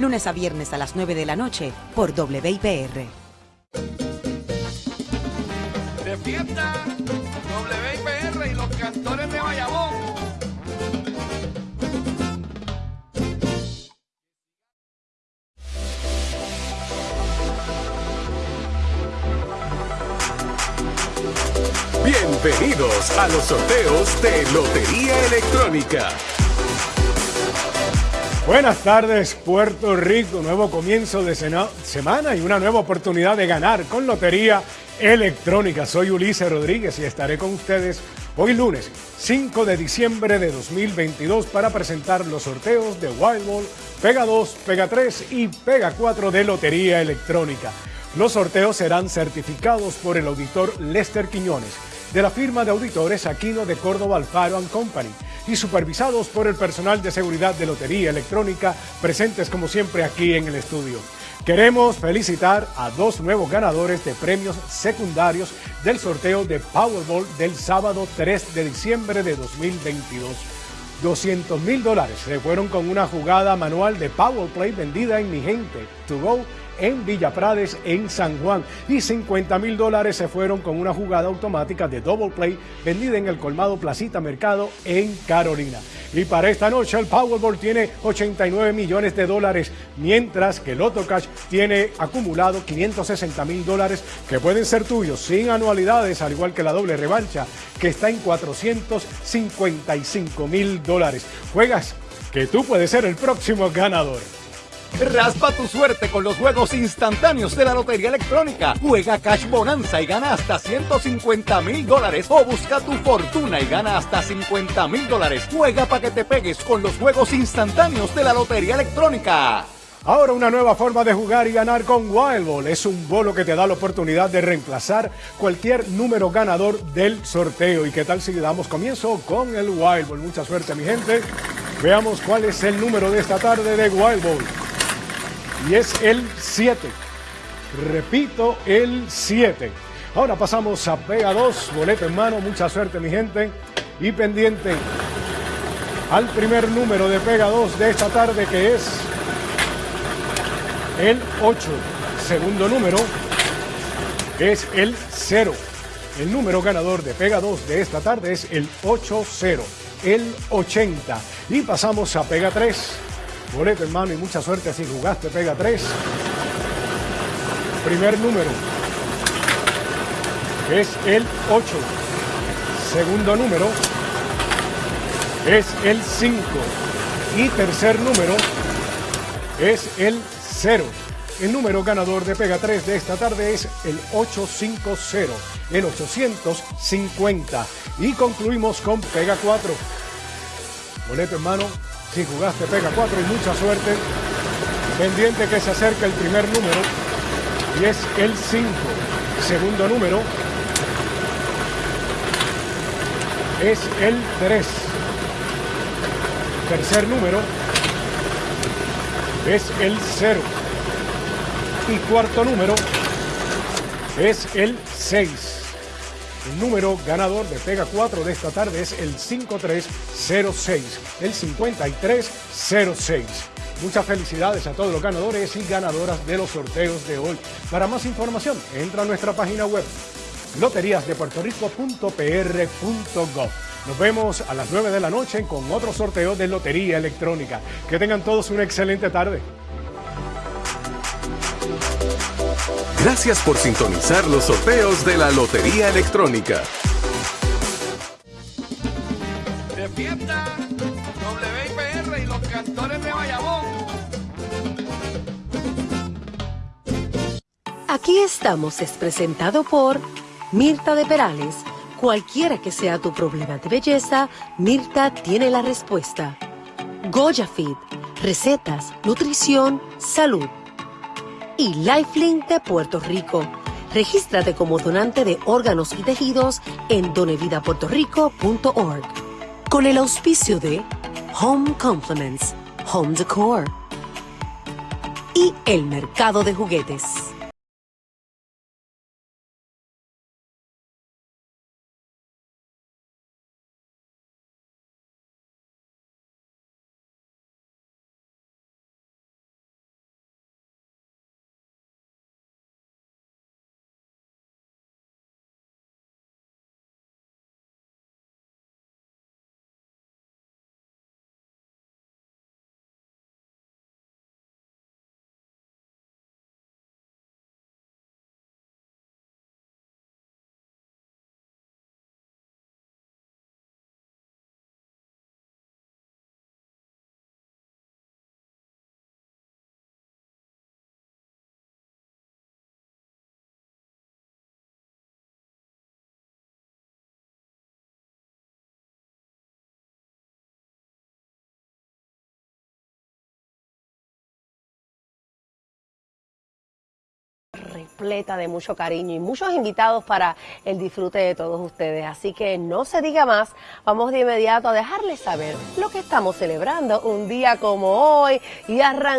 lunes a viernes a las 9 de la noche por WIPR. De fiesta, WIPR y los cantores de Bayamón. Bienvenidos a los sorteos de Lotería Electrónica. Buenas tardes, Puerto Rico. Nuevo comienzo de semana y una nueva oportunidad de ganar con Lotería Electrónica. Soy Ulises Rodríguez y estaré con ustedes hoy lunes 5 de diciembre de 2022 para presentar los sorteos de Wild Ball, Pega 2, Pega 3 y Pega 4 de Lotería Electrónica. Los sorteos serán certificados por el auditor Lester Quiñones de la firma de auditores Aquino de Córdoba Alfaro Company y supervisados por el personal de seguridad de Lotería Electrónica presentes como siempre aquí en el estudio. Queremos felicitar a dos nuevos ganadores de premios secundarios del sorteo de Powerball del sábado 3 de diciembre de 2022. 200 mil dólares se fueron con una jugada manual de Powerplay vendida en Mi Gente To Go en Villa Prades, en San Juan. Y 50 mil dólares se fueron con una jugada automática de Double Play vendida en el colmado Placita Mercado en Carolina. Y para esta noche el Powerball tiene 89 millones de dólares, mientras que el Auto Cash tiene acumulado 560 mil dólares que pueden ser tuyos sin anualidades, al igual que la doble revancha, que está en 455 mil dólares. Juegas que tú puedes ser el próximo ganador. Raspa tu suerte con los juegos instantáneos de la Lotería Electrónica. Juega Cash Bonanza y gana hasta 150 mil dólares. O busca tu fortuna y gana hasta 50 mil dólares. Juega para que te pegues con los juegos instantáneos de la Lotería Electrónica. Ahora una nueva forma de jugar y ganar con Wild Ball. Es un bolo que te da la oportunidad de reemplazar cualquier número ganador del sorteo. ¿Y qué tal si damos comienzo con el Wild Ball? Mucha suerte mi gente. Veamos cuál es el número de esta tarde de Wild Ball y es el 7. Repito, el 7. Ahora pasamos a Pega 2, boleto en mano, mucha suerte mi gente y pendiente al primer número de Pega 2 de esta tarde que es el 8. Segundo número es el 0. El número ganador de Pega 2 de esta tarde es el 8-0, el 80. Y pasamos a Pega 3 boleto hermano y mucha suerte si jugaste pega 3 primer número es el 8 segundo número es el 5 y tercer número es el 0 el número ganador de Pega 3 de esta tarde es el 850, el 850. Y concluimos con Pega 4. Boleto hermano, si jugaste, pega 4 y mucha suerte. Pendiente que se acerca el primer número y es el 5. Segundo número es el 3. Tercer número es el 0. Y cuarto número es el 6. El número ganador de Pega 4 de esta tarde es el 5306, el 5306. Muchas felicidades a todos los ganadores y ganadoras de los sorteos de hoy. Para más información, entra a nuestra página web loteriasdepuertorico.pr.gov. Nos vemos a las 9 de la noche con otro sorteo de Lotería Electrónica. Que tengan todos una excelente tarde. Gracias por sintonizar los sorteos de la Lotería Electrónica. De fiesta, WIPR y los cantores de Bayamón. Aquí estamos es presentado por Mirta de Perales. Cualquiera que sea tu problema de belleza, Mirta tiene la respuesta. Goya Fit, recetas, nutrición, salud y Lifelink de Puerto Rico. Regístrate como donante de órganos y tejidos en donevidapuertorico.org. Con el auspicio de Home Compliments, Home Decor y el mercado de juguetes. Repleta de mucho cariño y muchos invitados para el disfrute de todos ustedes. Así que no se diga más, vamos de inmediato a dejarles saber lo que estamos celebrando un día como hoy y arrancamos.